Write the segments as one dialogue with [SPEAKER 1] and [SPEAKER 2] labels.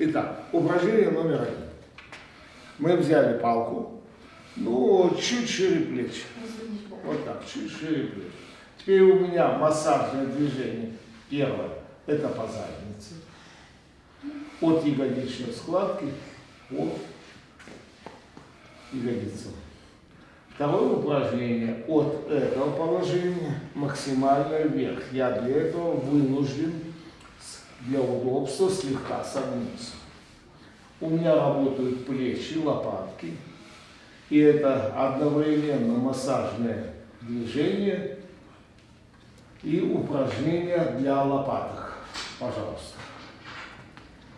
[SPEAKER 1] Итак, упражнение номер один. Мы взяли палку, ну, чуть шире плеч. Вот так, чуть шире плеч. Теперь у меня массажное движение. Первое, это по заднице. От ягодичной складки по ягодицам. Второе упражнение от этого положения максимально вверх. Я для этого вынужден для удобства слегка согнуться. У меня работают плечи, лопатки. И это одновременно массажное движение и упражнения для лопаток. Пожалуйста.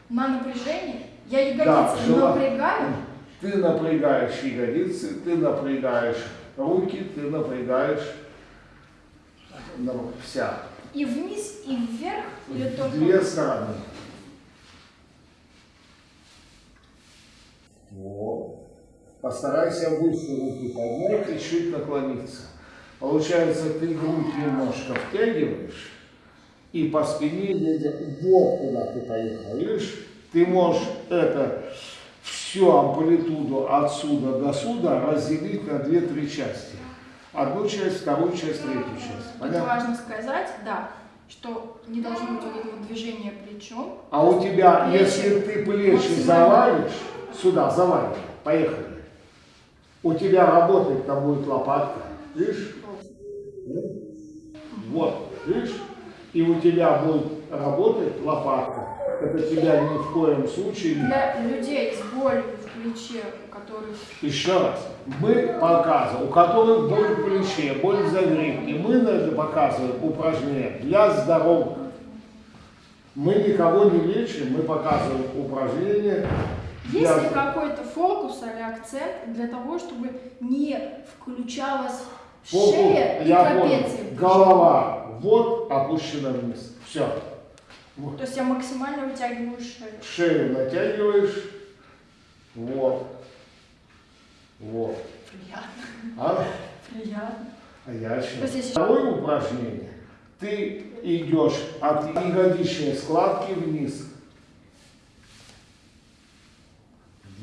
[SPEAKER 2] На напряжение? Я ягодицы
[SPEAKER 1] Да,
[SPEAKER 2] напрягаю?
[SPEAKER 1] Ты напрягаешь ягодицы, ты напрягаешь руки, ты напрягаешь ну, вся.
[SPEAKER 2] И вниз, и вверх? Или только...
[SPEAKER 1] две стороны. Вот. Постарайся выше руки поднять и чуть наклониться. Получается, ты грудь немножко втягиваешь, и по спине едет вот куда ты поехал. Видишь? Ты можешь это всю амплитуду отсюда до сюда разделить на две-три части. Одну часть, вторую часть, третью часть. Понятно?
[SPEAKER 2] важно сказать, да, что не должно быть вот этого движения плечом.
[SPEAKER 1] А у тебя,
[SPEAKER 2] Плечи
[SPEAKER 1] если ты плечи
[SPEAKER 2] максимально.
[SPEAKER 1] завалишь, сюда, завалишь, поехали. У тебя работает, там будет лопатка, видишь? Вот, видишь? И у тебя будет работать лопатка. Это тебя ни в коем случае.
[SPEAKER 2] Для людей с болью в плече, у которых...
[SPEAKER 1] Еще раз, мы показываем, у которых боль в плече, боль в загривке, мы на это показываем упражнения для здоровых. Мы никого не лечим, мы показываем упражнения для
[SPEAKER 2] Есть ли какой-то фокус или акцент для того, чтобы не включалась
[SPEAKER 1] Фокус,
[SPEAKER 2] шея и
[SPEAKER 1] я
[SPEAKER 2] трапеция?
[SPEAKER 1] понял. Голова вот опущена вниз. Все.
[SPEAKER 2] То есть я максимально вытягиваю шею.
[SPEAKER 1] Шею натягиваешь. Вот. Вот.
[SPEAKER 2] Приятно.
[SPEAKER 1] А?
[SPEAKER 2] Приятно.
[SPEAKER 1] А я
[SPEAKER 2] если-
[SPEAKER 1] Второе упражнение. Ты идешь от ягодичной складки вниз.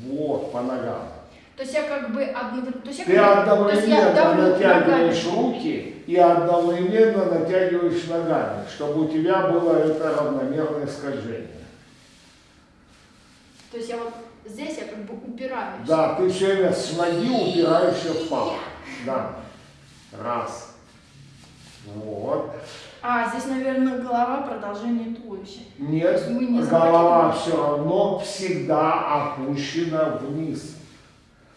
[SPEAKER 1] Вот, по ногам.
[SPEAKER 2] То есть я как бы одновременно... То есть я
[SPEAKER 1] Ты одновременно
[SPEAKER 2] давлю
[SPEAKER 1] натягиваешь
[SPEAKER 2] ногами.
[SPEAKER 1] руки и одновременно натягиваешь ногами, чтобы у тебя было это равномерное скольжение.
[SPEAKER 2] То есть я вот здесь я как бы упираюсь.
[SPEAKER 1] Да, ты все время с ноги упираешься в пол. Да. Раз. Вот.
[SPEAKER 2] А, здесь, наверное, голова продолжение туловища.
[SPEAKER 1] Нет,
[SPEAKER 2] не
[SPEAKER 1] голова все равно всегда опущена вниз.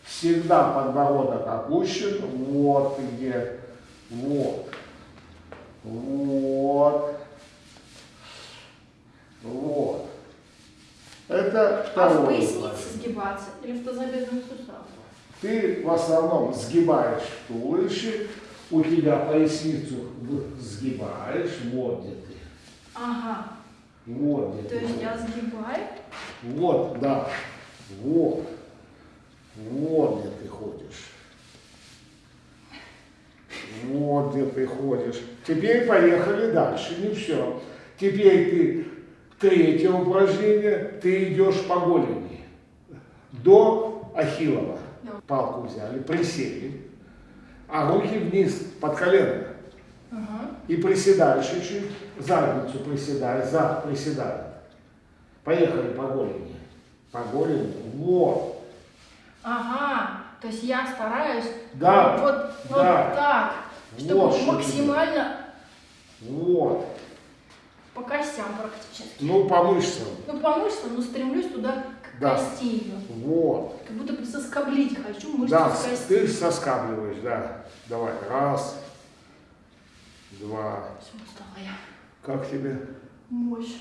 [SPEAKER 1] Всегда подбородок опущен. Вот где. Вот. Вот. Вот. Это
[SPEAKER 2] А в
[SPEAKER 1] второе.
[SPEAKER 2] пояснице сгибаться или в тазобедренный сустав?
[SPEAKER 1] Ты в основном сгибаешь туловище, у тебя поясницу сгибаешь, вот где ты.
[SPEAKER 2] Ага.
[SPEAKER 1] Вот где
[SPEAKER 2] То
[SPEAKER 1] ты.
[SPEAKER 2] есть я сгибаю.
[SPEAKER 1] Вот, да. Вот. Вот где ты ходишь. Вот где ты ходишь. Теперь поехали дальше. Не все. Теперь ты третье упражнение. Ты идешь по голени. До Ахиллова.
[SPEAKER 2] Да.
[SPEAKER 1] Палку взяли, присели. А руки вниз, под колено.
[SPEAKER 2] Ага.
[SPEAKER 1] И приседаешь чуть-чуть. Задницу приседай, зад приседай. Поехали по голени. По голени. Вот.
[SPEAKER 2] Ага. То есть я стараюсь
[SPEAKER 1] Да,
[SPEAKER 2] вот, вот
[SPEAKER 1] да.
[SPEAKER 2] так, чтобы
[SPEAKER 1] Вот
[SPEAKER 2] максимально
[SPEAKER 1] Вот.
[SPEAKER 2] по костям практически.
[SPEAKER 1] Ну, по мышцам.
[SPEAKER 2] Ну, по мышцам, но стремлюсь туда к
[SPEAKER 1] Да.
[SPEAKER 2] кости ее.
[SPEAKER 1] Вот.
[SPEAKER 2] Как будто бы соскоблить хочу мышцу
[SPEAKER 1] Да,
[SPEAKER 2] с кости.
[SPEAKER 1] ты соскабливаешь, да. Давай. Раз. Два.
[SPEAKER 2] Все, устала я.
[SPEAKER 1] Как тебе?
[SPEAKER 2] Мощь.